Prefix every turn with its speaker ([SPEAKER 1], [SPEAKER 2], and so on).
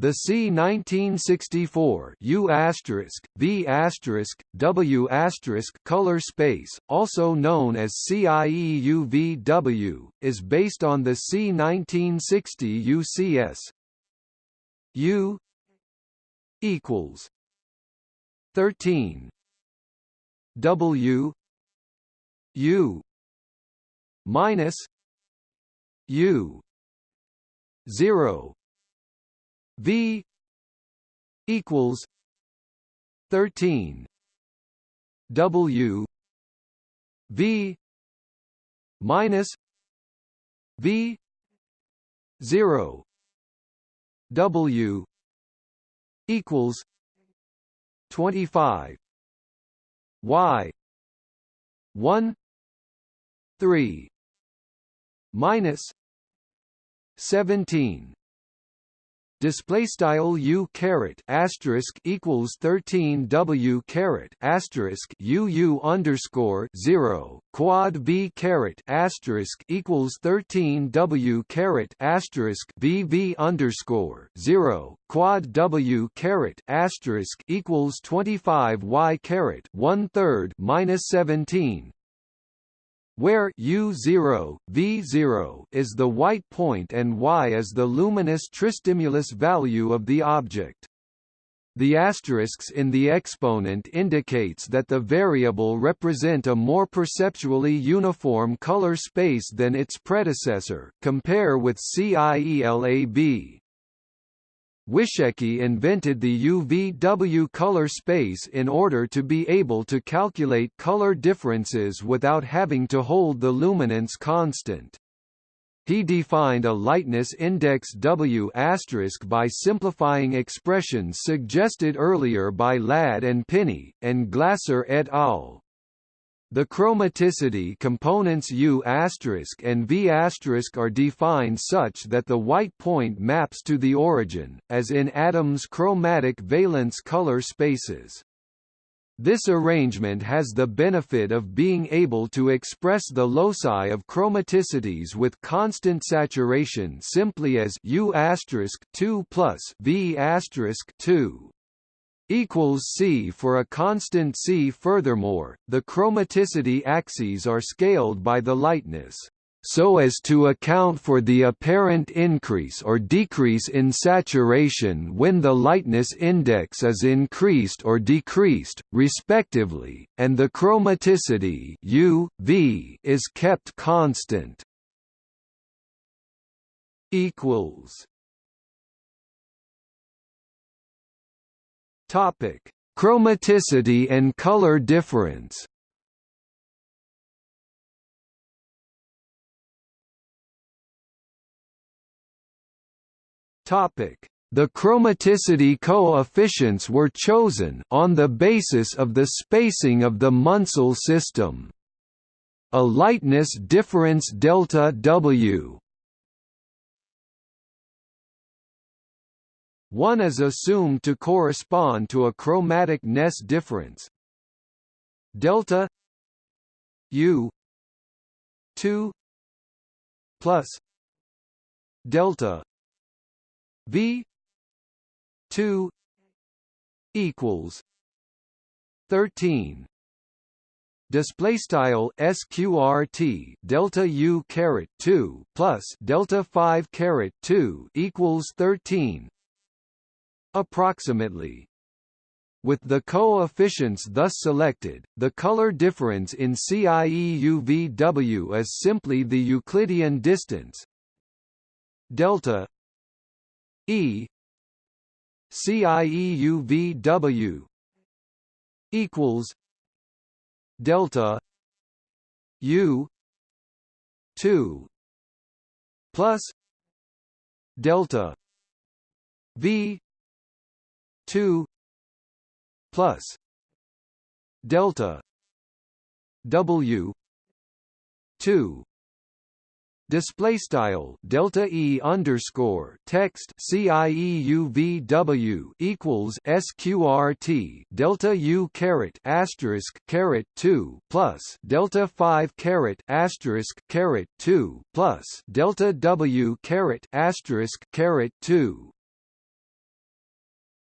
[SPEAKER 1] The C1964 U asterisk, W color space, also known as CIEUVW, is based on the C1960 UCS U equals 13 W U minus U zero V equals thirteen W V minus V zero W equals twenty five Y one three minus seventeen display style u caret asterisk equals 13 w caret asterisk u u underscore 0 quad v caret asterisk equals 13 w caret asterisk v underscore 0 quad w caret asterisk equals 25 y caret one third minus 17 where U0, V0 is the white point and Y is the luminous tristimulus value of the object. The asterisks in the exponent indicates that the variable represent a more perceptually uniform color space than its predecessor compare with CIELAB. Wyszecki invented the UVW color space in order to be able to calculate color differences without having to hold the luminance constant. He defined a lightness index W by simplifying expressions suggested earlier by Ladd and Pinney, and Glasser et al. The chromaticity components U and V are defined such that the white point maps to the origin, as in Adams' chromatic valence color spaces. This arrangement has the benefit of being able to express the loci of chromaticities with constant saturation simply as U 2 plus V 2 equals C for a constant C. Furthermore, the chromaticity axes are scaled by the lightness so as to account for the apparent increase or decrease in saturation when the lightness index is increased or decreased, respectively, and the chromaticity U, v is kept constant. equals Topic: Chromaticity and color difference. Topic: The chromaticity coefficients were chosen on the basis of the spacing of the Munsell system. A lightness difference delta W 1 is assumed to correspond to a chromaticness difference. Delta U 2 plus delta V 2 equals 13 display style sqrt delta u caret 2 plus delta 5 caret 2 equals 13 approximately. With the coefficients thus selected, the color difference in CIEUVW is simply the Euclidean distance delta E CIEUVW equals delta U 2 plus delta V 2 plus delta W 2 display style delta e underscore text cieuv equals sqrt delta u caret asterisk caret 2 plus delta 5 caret asterisk caret 2 plus delta w caret asterisk caret 2